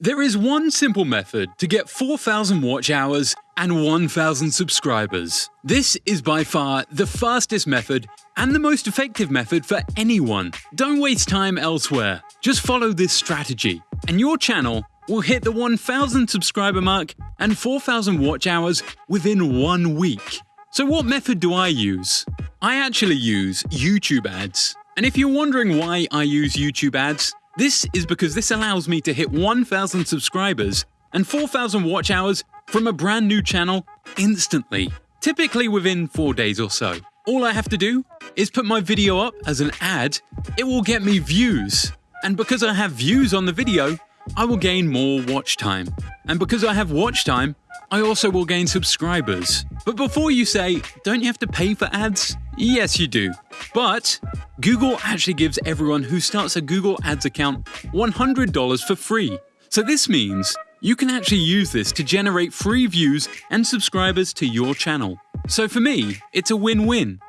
There is one simple method to get 4,000 watch hours and 1,000 subscribers. This is by far the fastest method and the most effective method for anyone. Don't waste time elsewhere. Just follow this strategy, and your channel will hit the 1,000 subscriber mark and 4,000 watch hours within one week. So, what method do I use? I actually use YouTube ads. And if you're wondering why I use YouTube ads, this is because this allows me to hit 1,000 subscribers and 4,000 watch hours from a brand new channel instantly, typically within 4 days or so. All I have to do is put my video up as an ad, it will get me views. And because I have views on the video, I will gain more watch time. And because I have watch time, I also will gain subscribers. But before you say, don't you have to pay for ads? Yes, you do. But Google actually gives everyone who starts a Google Ads account $100 for free. So this means you can actually use this to generate free views and subscribers to your channel. So for me, it's a win-win.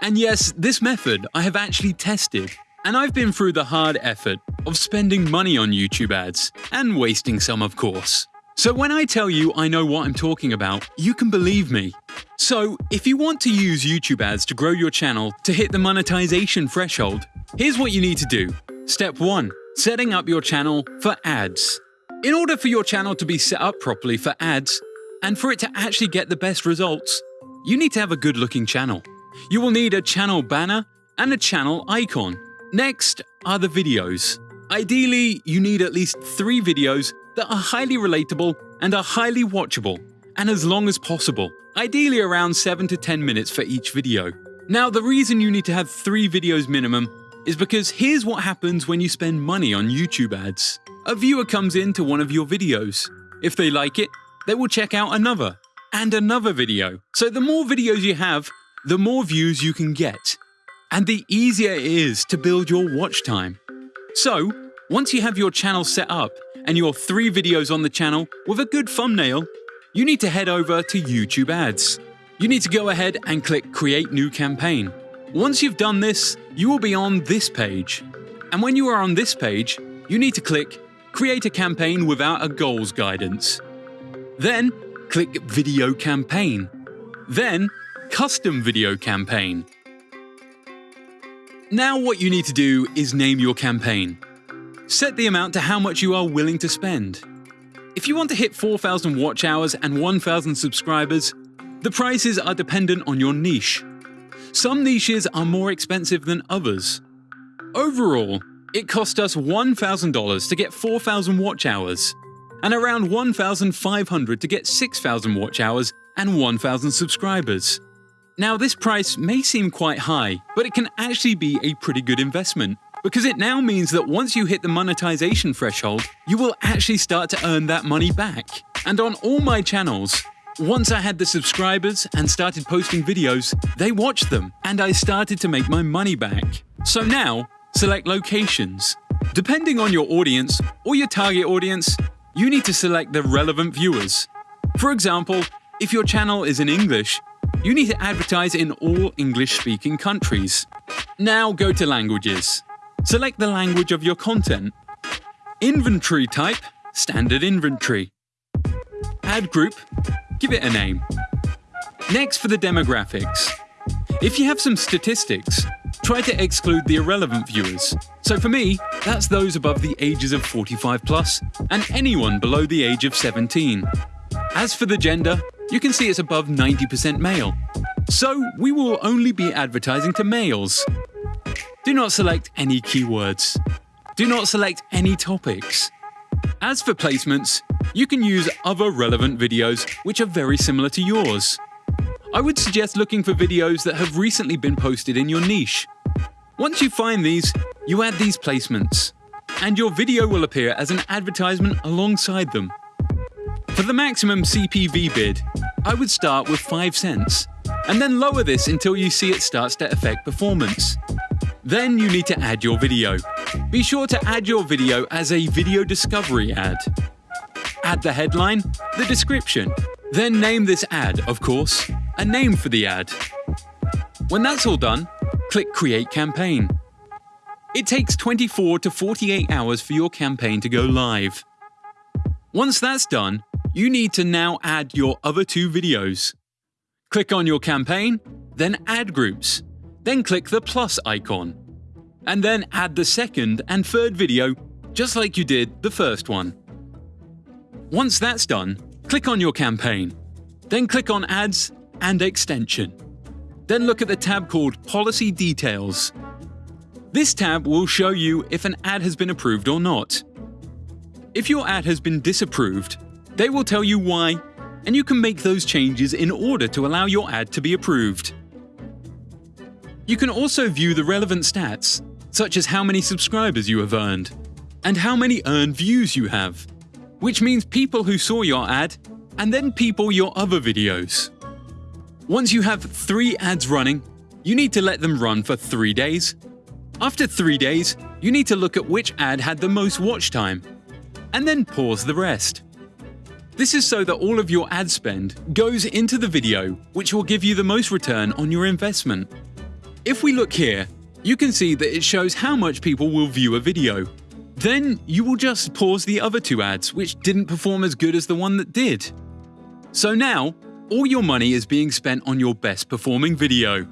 And yes, this method I have actually tested. And I've been through the hard effort of spending money on YouTube ads, and wasting some of course. So when I tell you I know what I'm talking about, you can believe me. So if you want to use YouTube ads to grow your channel to hit the monetization threshold, here's what you need to do. Step 1. Setting up your channel for ads. In order for your channel to be set up properly for ads, and for it to actually get the best results, you need to have a good looking channel. You will need a channel banner and a channel icon. Next are the videos. Ideally, you need at least three videos that are highly relatable and are highly watchable, and as long as possible, ideally around 7 to 10 minutes for each video. Now, the reason you need to have three videos minimum is because here's what happens when you spend money on YouTube ads. A viewer comes into one of your videos. If they like it, they will check out another, and another video. So the more videos you have, the more views you can get. And the easier it is to build your watch time. So, once you have your channel set up, and your three videos on the channel with a good thumbnail, you need to head over to YouTube Ads. You need to go ahead and click Create New Campaign. Once you've done this, you will be on this page. And when you are on this page, you need to click Create a campaign without a goals guidance. Then, click Video Campaign. Then, Custom Video Campaign. Now what you need to do is name your campaign. Set the amount to how much you are willing to spend. If you want to hit 4,000 watch hours and 1,000 subscribers, the prices are dependent on your niche. Some niches are more expensive than others. Overall, it cost us $1,000 to get 4,000 watch hours, and around 1,500 to get 6,000 watch hours and 1,000 subscribers. Now, this price may seem quite high, but it can actually be a pretty good investment because it now means that once you hit the monetization threshold, you will actually start to earn that money back. And on all my channels, once I had the subscribers and started posting videos, they watched them and I started to make my money back. So now, select locations. Depending on your audience or your target audience, you need to select the relevant viewers. For example, if your channel is in English, you need to advertise in all English speaking countries. Now go to languages. Select the language of your content. Inventory type, standard inventory. Ad group, give it a name. Next for the demographics. If you have some statistics, try to exclude the irrelevant viewers. So for me, that's those above the ages of 45 plus and anyone below the age of 17. As for the gender, you can see it's above 90% male. So we will only be advertising to males. Do not select any keywords. Do not select any topics. As for placements, you can use other relevant videos which are very similar to yours. I would suggest looking for videos that have recently been posted in your niche. Once you find these, you add these placements, and your video will appear as an advertisement alongside them. For the maximum CPV bid, I would start with 5 cents, and then lower this until you see it starts to affect performance. Then you need to add your video. Be sure to add your video as a video discovery ad. Add the headline, the description, then name this ad, of course, a name for the ad. When that's all done, click Create Campaign. It takes 24 to 48 hours for your campaign to go live. Once that's done, you need to now add your other two videos. Click on your campaign, then Ad Groups, then click the plus icon, and then add the second and third video just like you did the first one. Once that's done, click on your campaign, then click on Ads and Extension. Then look at the tab called Policy Details. This tab will show you if an ad has been approved or not. If your ad has been disapproved, they will tell you why, and you can make those changes in order to allow your ad to be approved. You can also view the relevant stats, such as how many subscribers you have earned, and how many earned views you have, which means people who saw your ad, and then people your other videos. Once you have three ads running, you need to let them run for three days. After three days, you need to look at which ad had the most watch time, and then pause the rest. This is so that all of your ad spend goes into the video, which will give you the most return on your investment. If we look here, you can see that it shows how much people will view a video. Then you will just pause the other two ads which didn't perform as good as the one that did. So now, all your money is being spent on your best performing video.